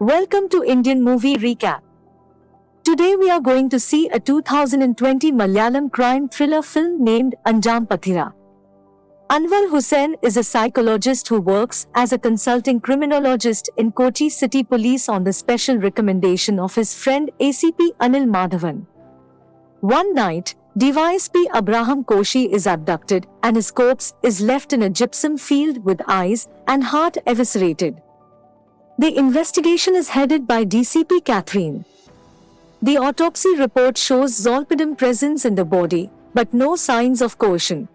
Welcome to Indian Movie Recap. Today we are going to see a 2020 Malayalam crime thriller film named Anjaam Pathiraa. Anwar Hussain is a psychologist who works as a consulting criminologist in Kochi City Police on the special recommendation of his friend ACP Anil Madhavan. One night, DYSP Abraham Koshi is abducted and his corpse is left in a gypsum field with eyes and heart eviscerated. The investigation is headed by DCP Catherine. The autopsy report shows zolpidem presence in the body, but no signs of coercion.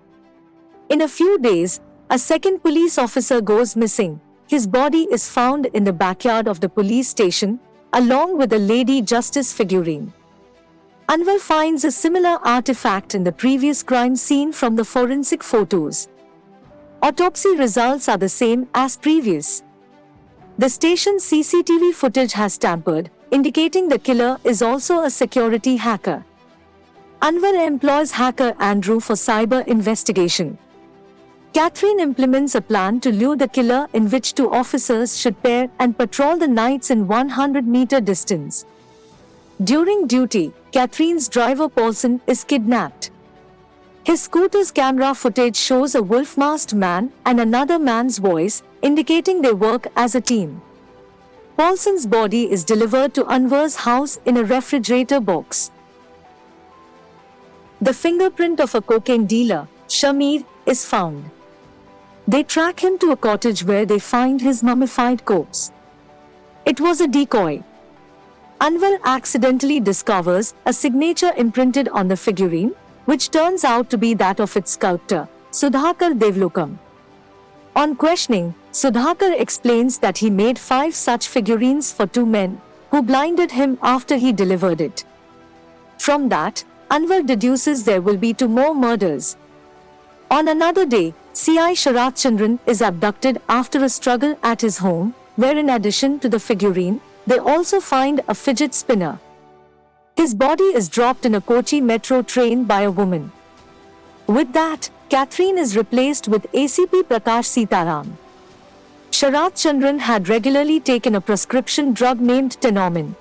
In a few days, a second police officer goes missing. His body is found in the backyard of the police station, along with a Lady Justice figurine. Anwar finds a similar artifact in the previous crime scene from the forensic photos. Autopsy results are the same as previous. The station's CCTV footage has tampered, indicating the killer is also a security hacker. Anwar employs hacker Andrew for cyber investigation. Catherine implements a plan to lure the killer in which two officers should pair and patrol the nights in 100 meter distance. During duty, Catherine's driver Paulson is kidnapped. His scooter's camera footage shows a wolf-masked man and another man's voice, indicating they work as a team. Paulson's body is delivered to Anwar's house in a refrigerator box. The fingerprint of a cocaine dealer, Shamir, is found. They track him to a cottage where they find his mummified corpse. It was a decoy. Anwar accidentally discovers a signature imprinted on the figurine, which turns out to be that of its sculptor, Sudhakar Devlokam. On questioning, Sudhakar explains that he made five such figurines for two men, who blinded him after he delivered it. From that, Anwar deduces there will be two more murders. On another day, C.I. Sharat Chandran is abducted after a struggle at his home, where in addition to the figurine, they also find a fidget spinner. His body is dropped in a Kochi metro train by a woman. With that, Catherine is replaced with ACP Prakash Sitaram. Sharat Chandran had regularly taken a prescription drug named Tenormin.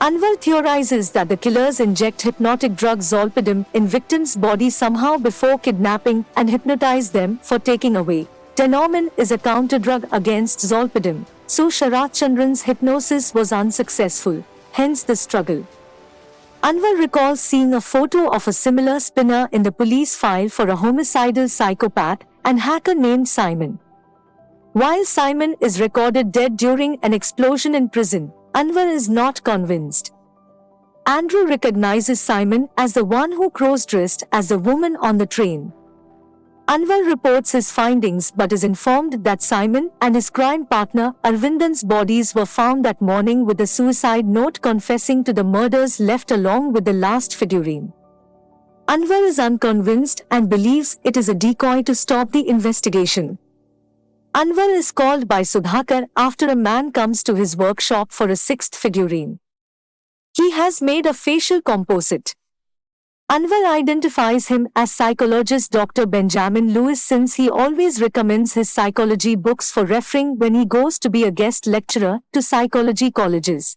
Anwar theorizes that the killers inject hypnotic drug zolpidem in victims' bodies somehow before kidnapping and hypnotize them for taking away. Tenormin is a counter-drug against zolpidem, so Sharat Chandran's hypnosis was unsuccessful, hence the struggle. Anwar recalls seeing a photo of a similar spinner in the police file for a homicidal psychopath and hacker named Simon. While Simon is recorded dead during an explosion in prison, Anwar is not convinced. Andrew recognizes Simon as the one who cross-dressed as the woman on the train. Anwar reports his findings but is informed that Simon and his crime partner Arvindan's bodies were found that morning with a suicide note confessing to the murders left along with the last figurine. Anwar is unconvinced and believes it is a decoy to stop the investigation. Anwar is called by Sudhakar after a man comes to his workshop for a sixth figurine. He has made a facial composite. Anwar identifies him as psychologist Dr. Benjamin Lewis since he always recommends his psychology books for referring when he goes to be a guest lecturer to psychology colleges.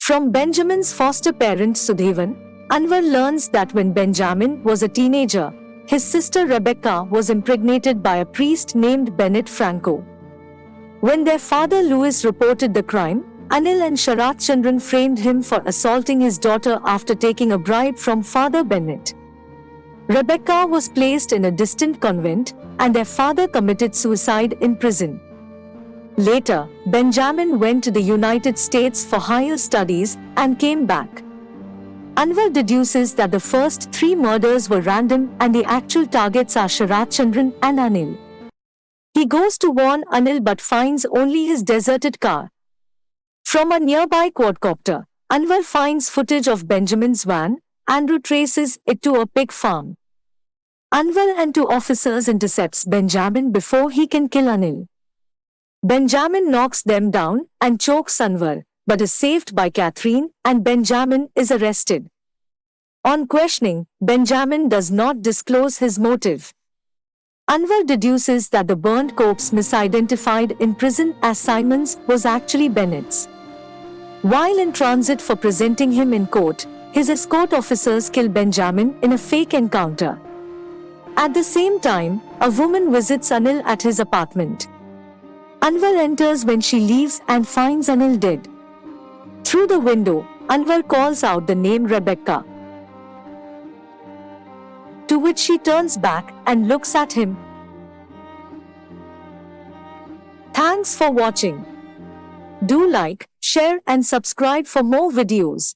From Benjamin's foster parent Sudhevan, Anwar learns that when Benjamin was a teenager, his sister Rebecca was impregnated by a priest named Bennett Franco. When their father Lewis reported the crime, Anil and Sharat Chandran framed him for assaulting his daughter after taking a bribe from Father Bennett. Rebecca was placed in a distant convent, and their father committed suicide in prison. Later, Benjamin went to the United States for higher studies and came back. Anwar deduces that the first three murders were random and the actual targets are Sharat Chandran and Anil. He goes to warn Anil but finds only his deserted car. From a nearby quadcopter, Anwar finds footage of Benjamin's van and retraces it to a pig farm. Anwar and two officers intercepts Benjamin before he can kill Anil. Benjamin knocks them down and chokes Anwar but is saved by Catherine and Benjamin is arrested. On questioning, Benjamin does not disclose his motive. Anwar deduces that the burned corpse misidentified in prison as Simon's was actually Bennett's. While in transit for presenting him in court, his escort officers kill Benjamin in a fake encounter. At the same time, a woman visits Anil at his apartment. Anwar enters when she leaves and finds Anil dead. Through the window, Anwar calls out the name Rebecca. To which she turns back and looks at him. Thanks for watching. Do like, share and subscribe for more videos.